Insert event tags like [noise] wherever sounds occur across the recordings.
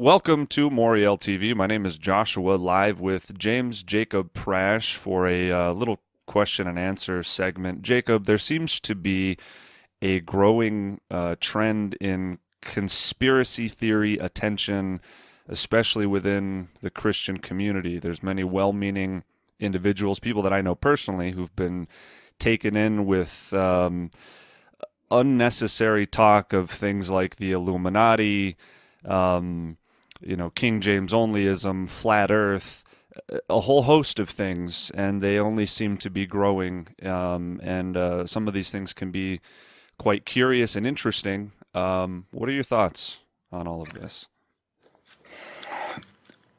Welcome to Moriel TV. My name is Joshua, live with James Jacob Prasch for a uh, little question and answer segment. Jacob, there seems to be a growing uh, trend in conspiracy theory attention, especially within the Christian community. There's many well-meaning individuals, people that I know personally, who've been taken in with um, unnecessary talk of things like the Illuminati. Um, you know, King James onlyism, flat Earth, a whole host of things, and they only seem to be growing. Um, and uh, some of these things can be quite curious and interesting. Um, what are your thoughts on all of this?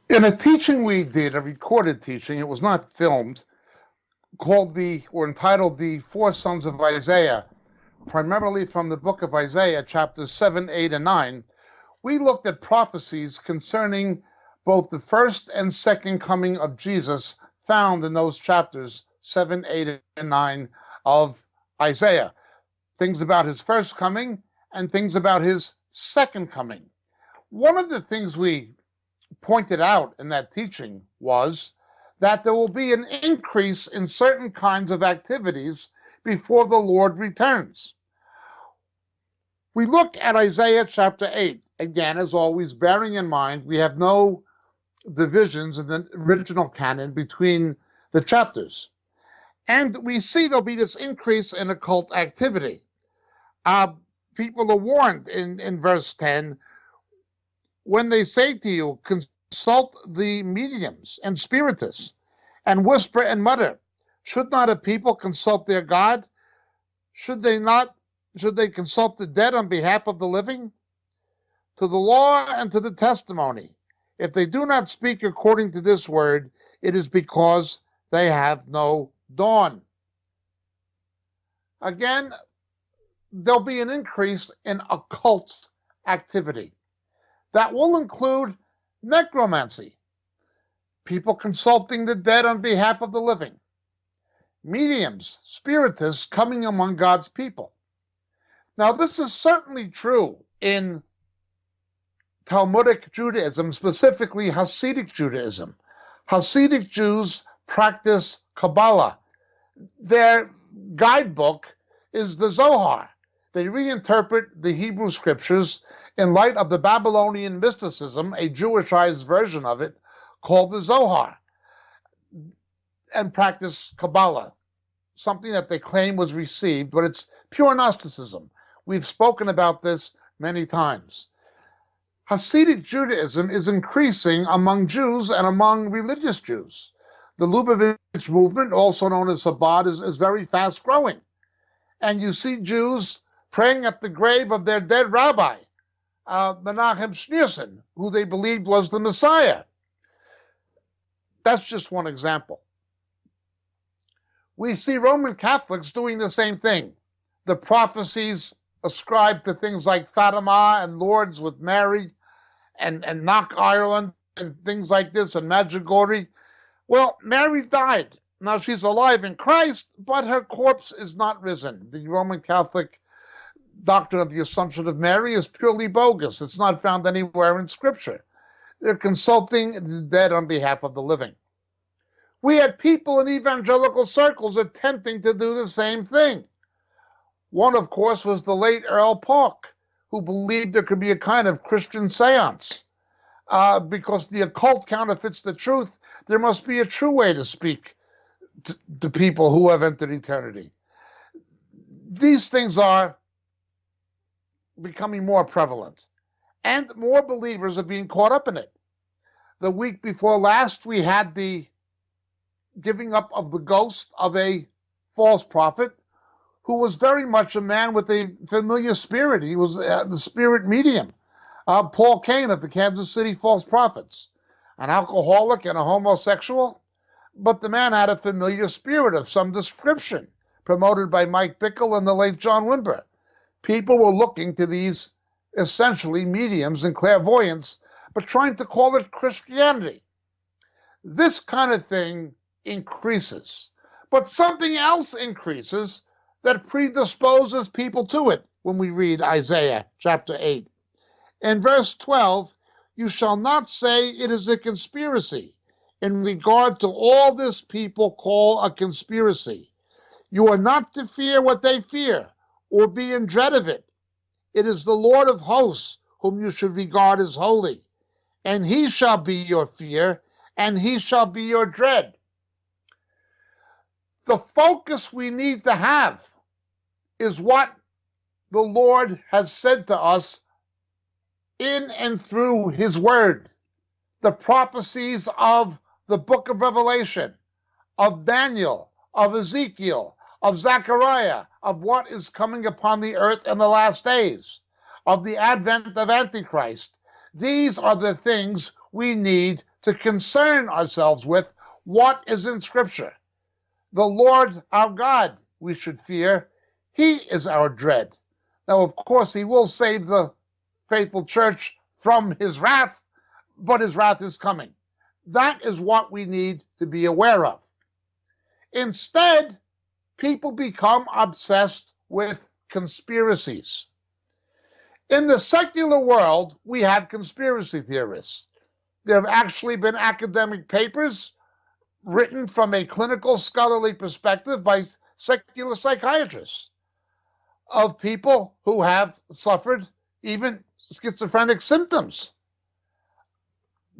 In a teaching we did, a recorded teaching, it was not filmed, called the, or entitled The Four Sons of Isaiah, primarily from the book of Isaiah, chapters 7, 8, and 9 we looked at prophecies concerning both the first and second coming of Jesus found in those chapters 7, 8, and 9 of Isaiah. Things about his first coming and things about his second coming. One of the things we pointed out in that teaching was that there will be an increase in certain kinds of activities before the Lord returns. We look at Isaiah chapter 8 again, as always, bearing in mind we have no divisions in the original canon between the chapters. And we see there'll be this increase in occult activity. Uh, people are warned in, in verse 10 when they say to you, consult the mediums and spiritists and whisper and mutter. Should not a people consult their God? Should they not? Should they consult the dead on behalf of the living? to the law and to the testimony. If they do not speak according to this word, it is because they have no dawn. Again, there'll be an increase in occult activity. That will include necromancy, people consulting the dead on behalf of the living, mediums, spiritists coming among God's people. Now, this is certainly true in Talmudic Judaism, specifically Hasidic Judaism. Hasidic Jews practice Kabbalah. Their guidebook is the Zohar. They reinterpret the Hebrew scriptures in light of the Babylonian mysticism, a Jewishized version of it called the Zohar, and practice Kabbalah, something that they claim was received, but it's pure Gnosticism. We've spoken about this many times. Hasidic Judaism is increasing among Jews and among religious Jews. The Lubavitch movement, also known as Chabad, is, is very fast growing. And you see Jews praying at the grave of their dead rabbi, uh, Menachem Schneerson, who they believed was the Messiah. That's just one example. We see Roman Catholics doing the same thing. The prophecies ascribed to things like Fatima and Lourdes with Mary and, and Knock Ireland and things like this and Medjugorje. Well, Mary died. Now she's alive in Christ, but her corpse is not risen. The Roman Catholic doctrine of the Assumption of Mary is purely bogus. It's not found anywhere in Scripture. They're consulting the dead on behalf of the living. We had people in evangelical circles attempting to do the same thing. One, of course, was the late Earl Paulk, who believed there could be a kind of Christian seance. Uh, because the occult counterfeits the truth, there must be a true way to speak to, to people who have entered eternity. These things are becoming more prevalent, and more believers are being caught up in it. The week before last, we had the giving up of the ghost of a false prophet who was very much a man with a familiar spirit. He was uh, the spirit medium. Uh, Paul Cain of the Kansas City False Prophets, an alcoholic and a homosexual, but the man had a familiar spirit of some description, promoted by Mike Bickle and the late John Wimber. People were looking to these essentially mediums and clairvoyants, but trying to call it Christianity. This kind of thing increases. But something else increases that predisposes people to it when we read Isaiah chapter 8. In verse 12, you shall not say it is a conspiracy in regard to all this people call a conspiracy. You are not to fear what they fear or be in dread of it. It is the Lord of hosts whom you should regard as holy, and he shall be your fear, and he shall be your dread. The focus we need to have is what the Lord has said to us in and through his word, the prophecies of the book of Revelation, of Daniel, of Ezekiel, of Zechariah, of what is coming upon the earth in the last days, of the advent of Antichrist. These are the things we need to concern ourselves with. What is in Scripture? The Lord our God we should fear. He is our dread. Now, of course, He will save the faithful church from His wrath, but His wrath is coming. That is what we need to be aware of. Instead, people become obsessed with conspiracies. In the secular world, we have conspiracy theorists. There have actually been academic papers written from a clinical scholarly perspective by secular psychiatrists of people who have suffered even schizophrenic symptoms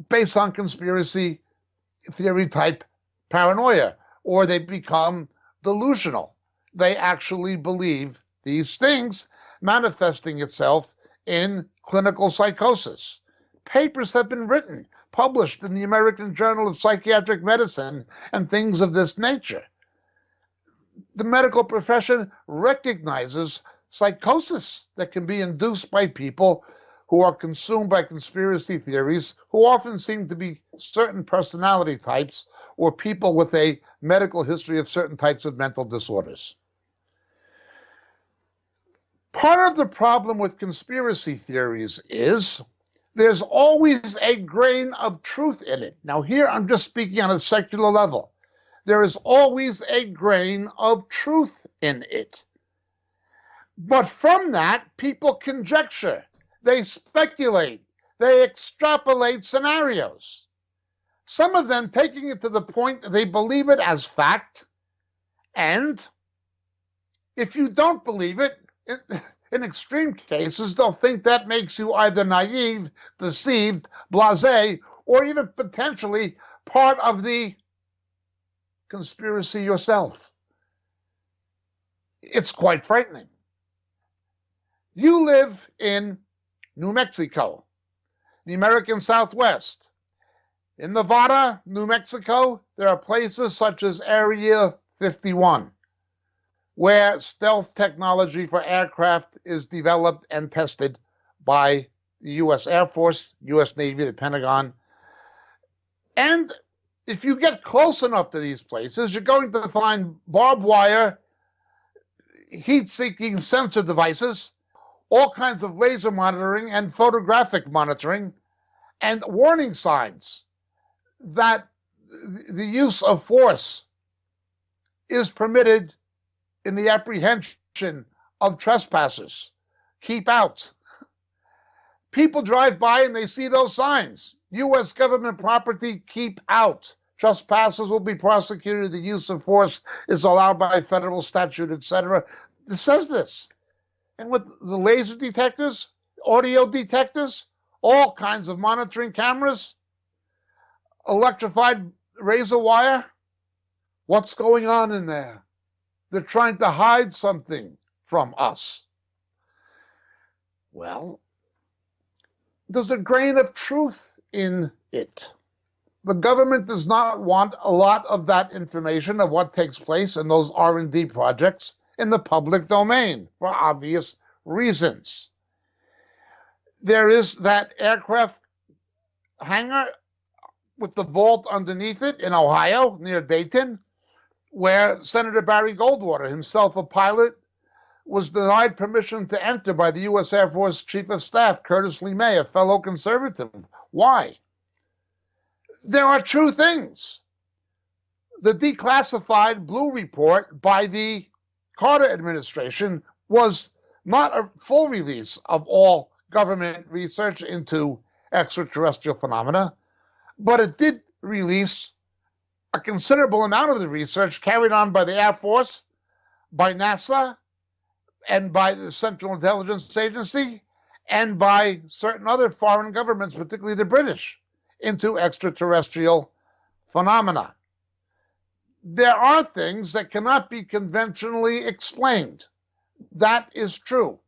based on conspiracy theory type paranoia, or they become delusional. They actually believe these things, manifesting itself in clinical psychosis. Papers have been written, published in the American Journal of Psychiatric Medicine, and things of this nature. The medical profession recognizes psychosis that can be induced by people who are consumed by conspiracy theories, who often seem to be certain personality types or people with a medical history of certain types of mental disorders. Part of the problem with conspiracy theories is there's always a grain of truth in it. Now, here I'm just speaking on a secular level. There is always a grain of truth in it. But from that, people conjecture they speculate, they extrapolate scenarios. Some of them taking it to the point they believe it as fact. And if you don't believe it, in [laughs] extreme cases, they'll think that makes you either naive, deceived, blase, or even potentially part of the conspiracy yourself. It's quite frightening. You live in New Mexico, the American Southwest. In Nevada, New Mexico, there are places such as Area 51, where stealth technology for aircraft is developed and tested by the U.S. Air Force, U.S. Navy, the Pentagon. And if you get close enough to these places, you're going to find barbed wire, heat seeking sensor devices, all kinds of laser monitoring and photographic monitoring, and warning signs that the use of force is permitted in the apprehension of trespassers. Keep out. People drive by and they see those signs. U.S. government property, keep out. Trespassers will be prosecuted. The use of force is allowed by federal statute, etc. It says this and with the laser detectors, audio detectors, all kinds of monitoring cameras, electrified razor wire. What's going on in there? They're trying to hide something from us. Well, there's a grain of truth in it. The government does not want a lot of that information of what takes place in those R&D projects in the public domain for obvious reasons. There is that aircraft hangar with the vault underneath it in Ohio near Dayton, where Senator Barry Goldwater, himself a pilot, was denied permission to enter by the U.S. Air Force Chief of Staff, Curtis LeMay, a fellow conservative. Why? There are true things. The declassified Blue Report by the Carter administration was not a full release of all government research into extraterrestrial phenomena, but it did release a considerable amount of the research carried on by the Air Force, by NASA, and by the Central Intelligence Agency, and by certain other foreign governments, particularly the British, into extraterrestrial phenomena. There are things that cannot be conventionally explained. That is true.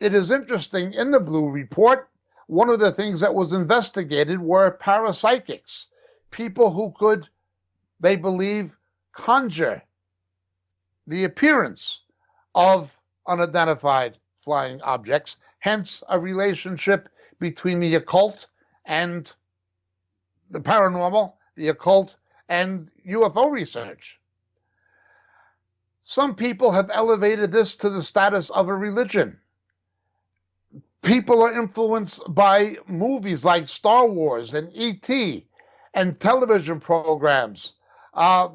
It is interesting in the Blue Report, one of the things that was investigated were parapsychics, people who could, they believe, conjure the appearance of unidentified flying objects, hence a relationship between the occult and the paranormal, the occult and UFO research. Some people have elevated this to the status of a religion people are influenced by movies like Star Wars and E.T. and television programs, uh,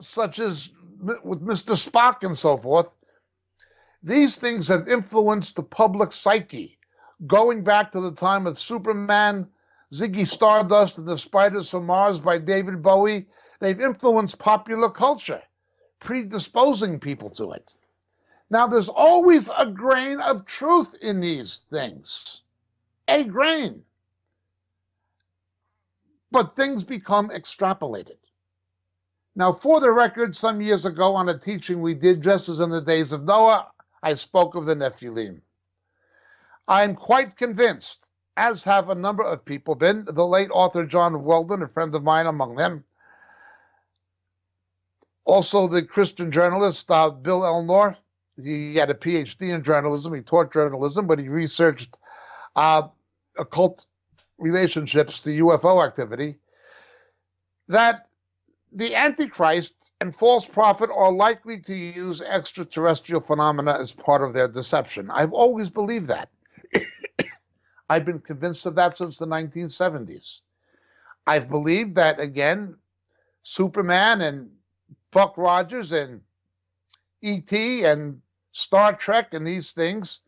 such as with Mr. Spock and so forth. These things have influenced the public psyche, going back to the time of Superman, Ziggy Stardust, and the Spiders from Mars by David Bowie. They've influenced popular culture, predisposing people to it. Now, there's always a grain of truth in these things, a grain. But things become extrapolated. Now, for the record, some years ago on a teaching we did, just as in the days of Noah, I spoke of the Nephilim. I'm quite convinced, as have a number of people been, the late author John Weldon, a friend of mine among them, also the Christian journalist uh, Bill Alnor, he had a PhD in journalism. He taught journalism, but he researched uh, occult relationships to UFO activity. That the Antichrist and false prophet are likely to use extraterrestrial phenomena as part of their deception. I've always believed that. [coughs] I've been convinced of that since the 1970s. I've believed that, again, Superman and Buck Rogers and E.T. and Star Trek and these things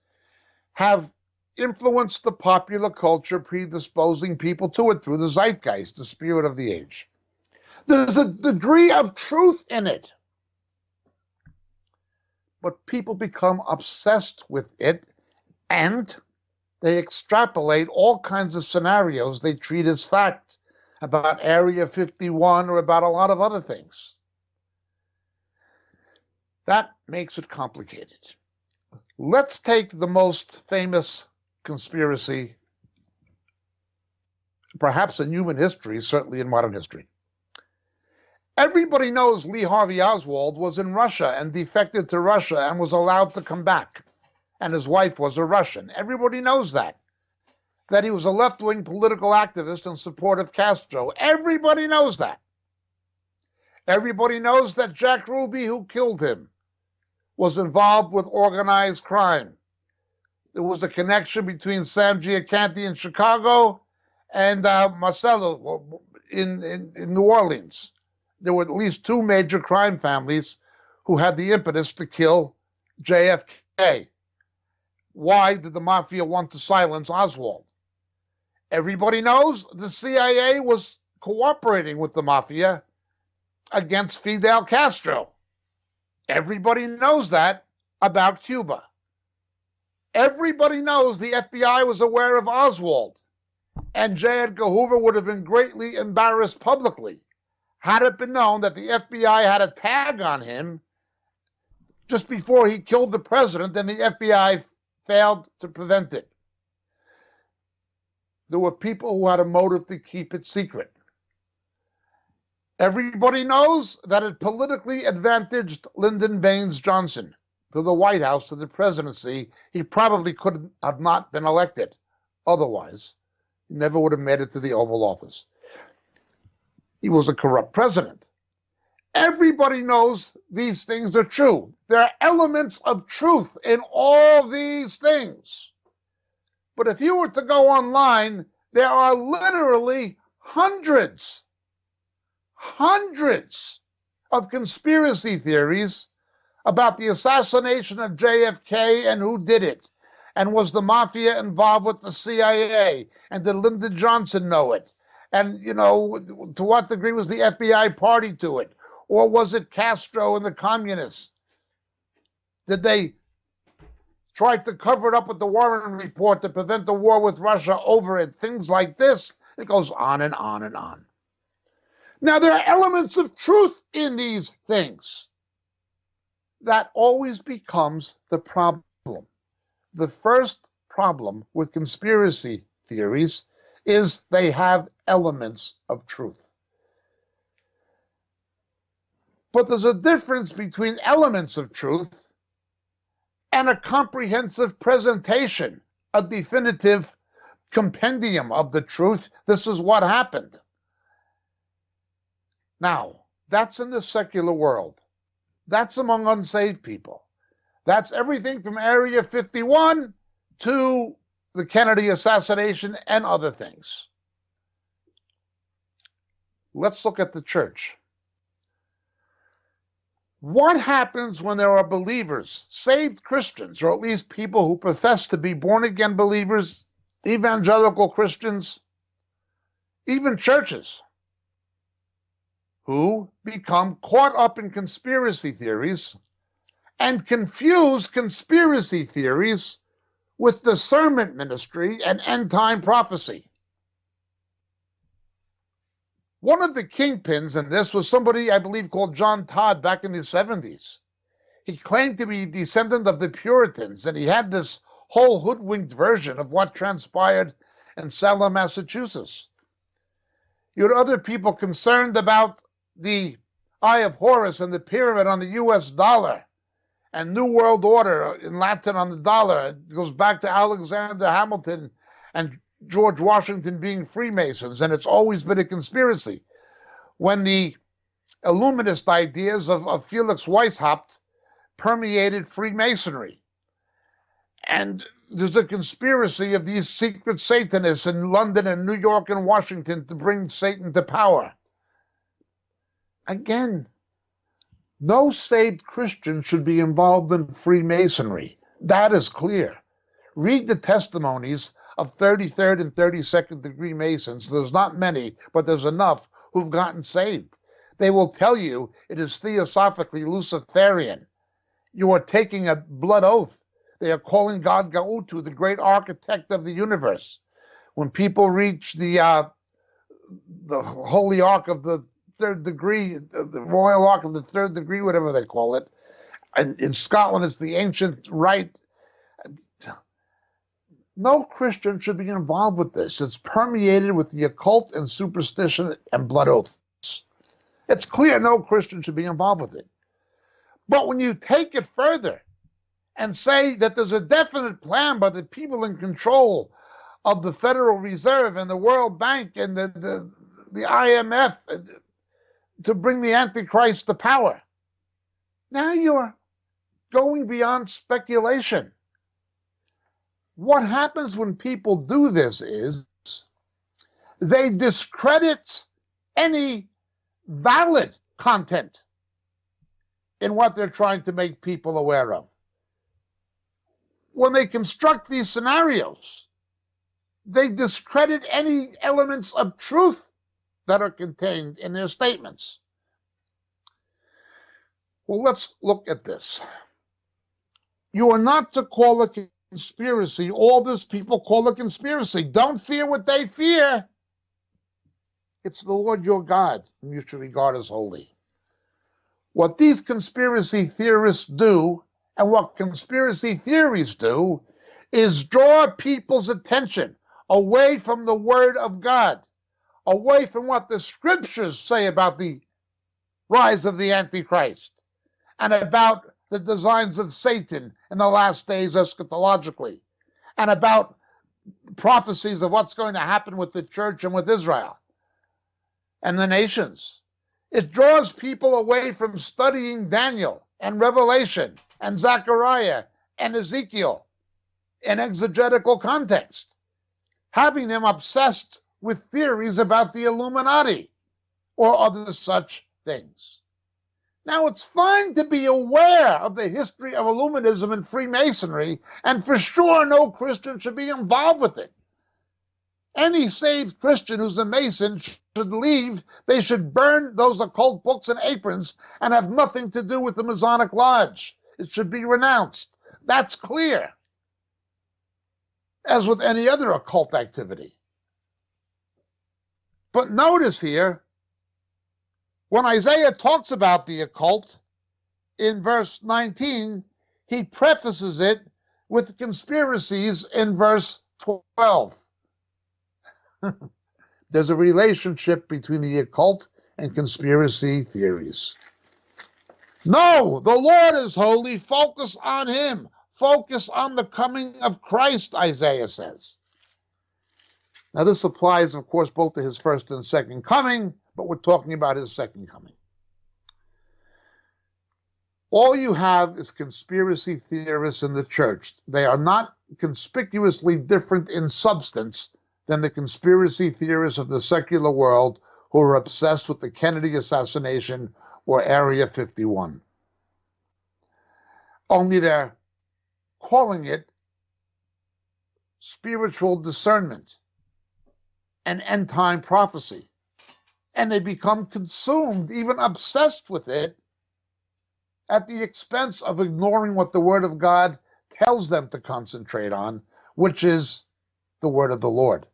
have influenced the popular culture, predisposing people to it through the zeitgeist, the spirit of the age. There's a degree of truth in it. But people become obsessed with it and they extrapolate all kinds of scenarios they treat as fact about Area 51 or about a lot of other things. That makes it complicated. Let's take the most famous conspiracy, perhaps in human history, certainly in modern history. Everybody knows Lee Harvey Oswald was in Russia and defected to Russia and was allowed to come back. And his wife was a Russian. Everybody knows that. That he was a left wing political activist in support of Castro. Everybody knows that. Everybody knows that Jack Ruby, who killed him, was involved with organized crime. There was a connection between Sam Giancana in Chicago and uh, Marcello in, in, in New Orleans. There were at least two major crime families who had the impetus to kill JFK. Why did the mafia want to silence Oswald? Everybody knows the CIA was cooperating with the mafia against Fidel Castro. Everybody knows that about Cuba. Everybody knows the FBI was aware of Oswald, and J. Edgar Hoover would have been greatly embarrassed publicly had it been known that the FBI had a tag on him just before he killed the president and the FBI failed to prevent it. There were people who had a motive to keep it secret. Everybody knows that it politically advantaged Lyndon Baines Johnson to the White House, to the presidency. He probably could have not been elected. Otherwise, he never would have made it to the Oval Office. He was a corrupt president. Everybody knows these things are true. There are elements of truth in all these things. But if you were to go online, there are literally hundreds hundreds of conspiracy theories about the assassination of JFK and who did it, And was the mafia involved with the CIA? And did Lyndon Johnson know it? And, you know, to what degree was the FBI party to it? Or was it Castro and the communists? Did they try to cover it up with the Warren report to prevent the war with Russia over it? Things like this. It goes on and on and on. Now, there are elements of truth in these things. That always becomes the problem. The first problem with conspiracy theories is they have elements of truth. But there's a difference between elements of truth and a comprehensive presentation, a definitive compendium of the truth. This is what happened. Now, that's in the secular world. That's among unsaved people. That's everything from Area 51 to the Kennedy assassination and other things. Let's look at the church. What happens when there are believers, saved Christians, or at least people who profess to be born again believers, evangelical Christians, even churches, who become caught up in conspiracy theories and confuse conspiracy theories with discernment ministry and end time prophecy. One of the kingpins in this was somebody I believe called John Todd back in the 70s. He claimed to be descendant of the Puritans, and he had this whole hoodwinked version of what transpired in Salem, Massachusetts. You had other people concerned about the Eye of Horus and the pyramid on the US dollar and New World Order in Latin on the dollar. It goes back to Alexander Hamilton and George Washington being Freemasons, and it's always been a conspiracy. When the Illuminist ideas of, of Felix Weishaupt permeated Freemasonry. And there's a conspiracy of these secret Satanists in London and New York and Washington to bring Satan to power. Again, no saved Christian should be involved in Freemasonry. That is clear. Read the testimonies of 33rd and 32nd degree Masons. There's not many, but there's enough who've gotten saved. They will tell you it is theosophically Luciferian. You are taking a blood oath. They are calling God Gautu, the great architect of the universe. When people reach the uh, the holy ark of the third degree, the royal ark of the third degree, whatever they call it. And in Scotland, it's the ancient rite. No Christian should be involved with this. It's permeated with the occult and superstition and blood oaths. It's clear no Christian should be involved with it. But when you take it further and say that there's a definite plan by the people in control of the Federal Reserve and the World Bank and the, the, the IMF, to bring the Antichrist to power. Now you're going beyond speculation. What happens when people do this is they discredit any valid content in what they're trying to make people aware of. When they construct these scenarios, they discredit any elements of truth that are contained in their statements. Well, let's look at this. You are not to call a conspiracy all this people call a conspiracy. Don't fear what they fear. It's the Lord your God, whom you should regard as holy. What these conspiracy theorists do, and what conspiracy theories do, is draw people's attention away from the Word of God away from what the scriptures say about the rise of the Antichrist and about the designs of Satan in the last days eschatologically and about prophecies of what's going to happen with the church and with Israel and the nations. It draws people away from studying Daniel and Revelation and Zechariah and Ezekiel in exegetical context, having them obsessed with theories about the Illuminati or other such things. Now, it's fine to be aware of the history of Illuminism and Freemasonry, and for sure no Christian should be involved with it. Any saved Christian who's a Mason should leave. They should burn those occult books and aprons and have nothing to do with the Masonic Lodge. It should be renounced. That's clear. As with any other occult activity. But notice here, when Isaiah talks about the occult in verse 19, he prefaces it with conspiracies in verse 12. [laughs] There's a relationship between the occult and conspiracy theories. No, the Lord is holy. Focus on Him. Focus on the coming of Christ, Isaiah says. Now, this applies, of course, both to his first and second coming, but we're talking about his second coming. All you have is conspiracy theorists in the church. They are not conspicuously different in substance than the conspiracy theorists of the secular world who are obsessed with the Kennedy assassination or Area 51. Only they're calling it spiritual discernment and end time prophecy. And they become consumed, even obsessed with it, at the expense of ignoring what the Word of God tells them to concentrate on, which is the Word of the Lord.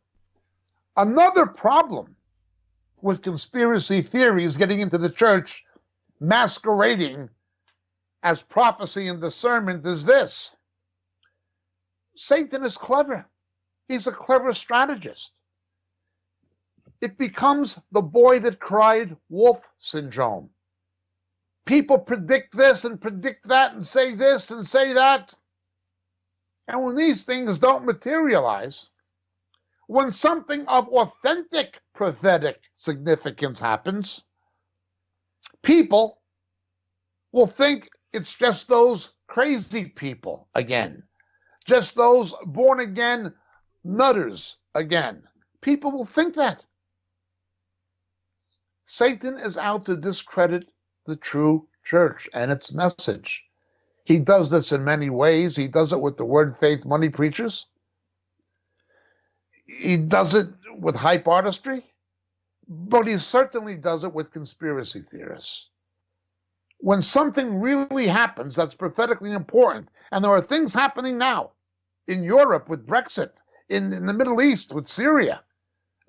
Another problem with conspiracy theories getting into the church masquerading as prophecy and discernment is this Satan is clever. He's a clever strategist. It becomes the boy that cried wolf syndrome. People predict this and predict that and say this and say that. And when these things don't materialize, when something of authentic prophetic significance happens, people will think it's just those crazy people again, just those born again nutters again. People will think that. Satan is out to discredit the true church and its message. He does this in many ways. He does it with the word faith money preachers he does it with hype artistry, but he certainly does it with conspiracy theorists. When something really happens that's prophetically important, and there are things happening now in Europe with Brexit, in, in the Middle East with Syria,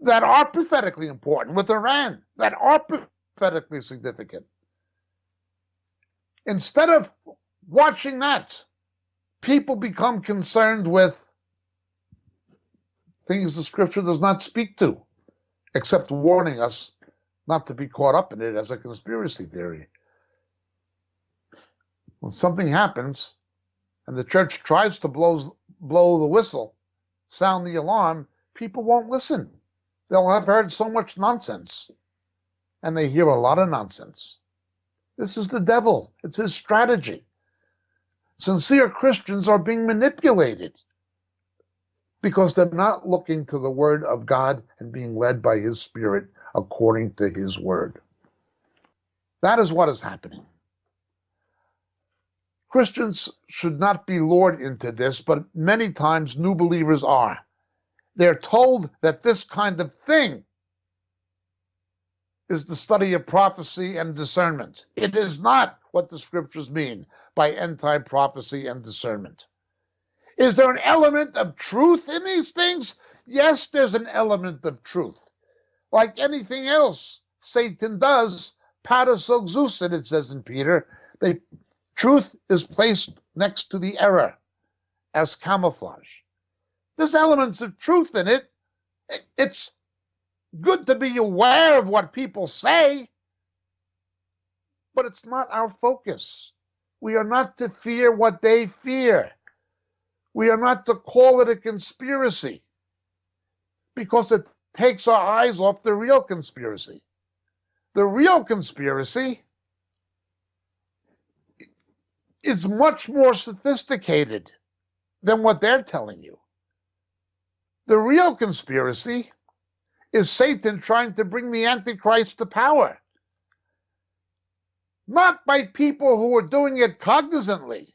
that are prophetically important, with Iran, that are prophetically significant. Instead of watching that, people become concerned with things the scripture does not speak to, except warning us not to be caught up in it as a conspiracy theory. When something happens and the church tries to blow, blow the whistle, sound the alarm, people won't listen. They'll have heard so much nonsense, and they hear a lot of nonsense. This is the devil, it's his strategy. Sincere Christians are being manipulated because they're not looking to the Word of God and being led by His Spirit according to His Word. That is what is happening. Christians should not be lured into this, but many times new believers are. They're told that this kind of thing is the study of prophecy and discernment. It is not what the scriptures mean by end time prophecy and discernment. Is there an element of truth in these things? Yes, there's an element of truth. Like anything else Satan does, parasoxusin, it says in Peter, the truth is placed next to the error as camouflage. There's elements of truth in it. It's good to be aware of what people say, but it's not our focus. We are not to fear what they fear. We are not to call it a conspiracy because it takes our eyes off the real conspiracy. The real conspiracy is much more sophisticated than what they're telling you. The real conspiracy is Satan trying to bring the Antichrist to power. not by people who are doing it cognizantly,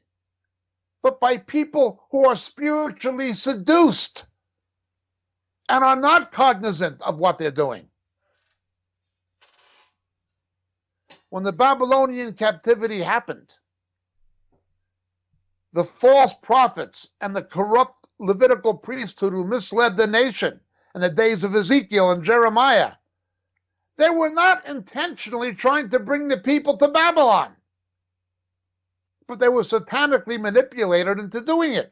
but by people who are spiritually seduced and are not cognizant of what they're doing. When the Babylonian captivity happened, the false prophets and the corrupt Levitical priesthood who misled the nation in the days of Ezekiel and Jeremiah, they were not intentionally trying to bring the people to Babylon, but they were satanically manipulated into doing it.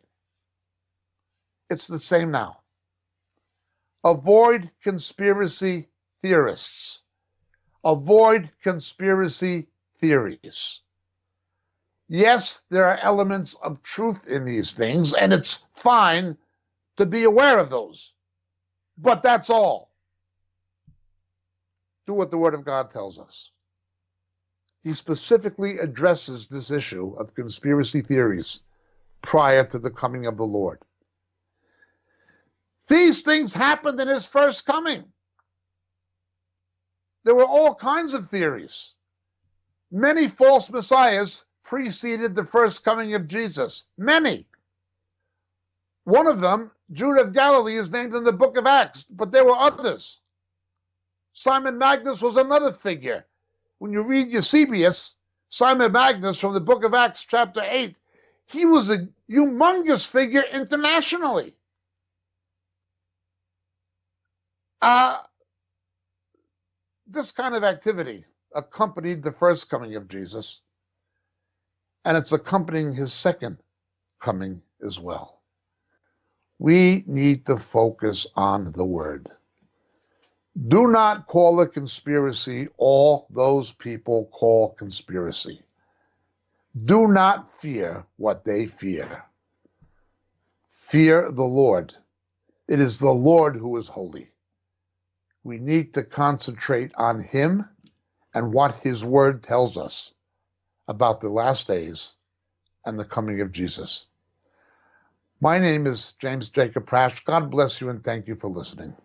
It's the same now. Avoid conspiracy theorists. Avoid conspiracy theories. Yes, there are elements of truth in these things, and it's fine to be aware of those. But that's all. Do what the Word of God tells us. He specifically addresses this issue of conspiracy theories prior to the coming of the Lord. These things happened in his first coming. There were all kinds of theories. Many false messiahs preceded the first coming of Jesus. Many. One of them, Judah of Galilee, is named in the book of Acts, but there were others. Simon Magnus was another figure. When you read Eusebius, Simon Magnus from the book of Acts, chapter 8, he was a humongous figure internationally. Uh, this kind of activity accompanied the first coming of Jesus, and it's accompanying his second coming as well. We need to focus on the word. Do not call a conspiracy all those people call conspiracy. Do not fear what they fear. Fear the Lord. It is the Lord who is holy. We need to concentrate on Him and what His Word tells us about the last days and the coming of Jesus. My name is James Jacob Prasch. God bless you and thank you for listening.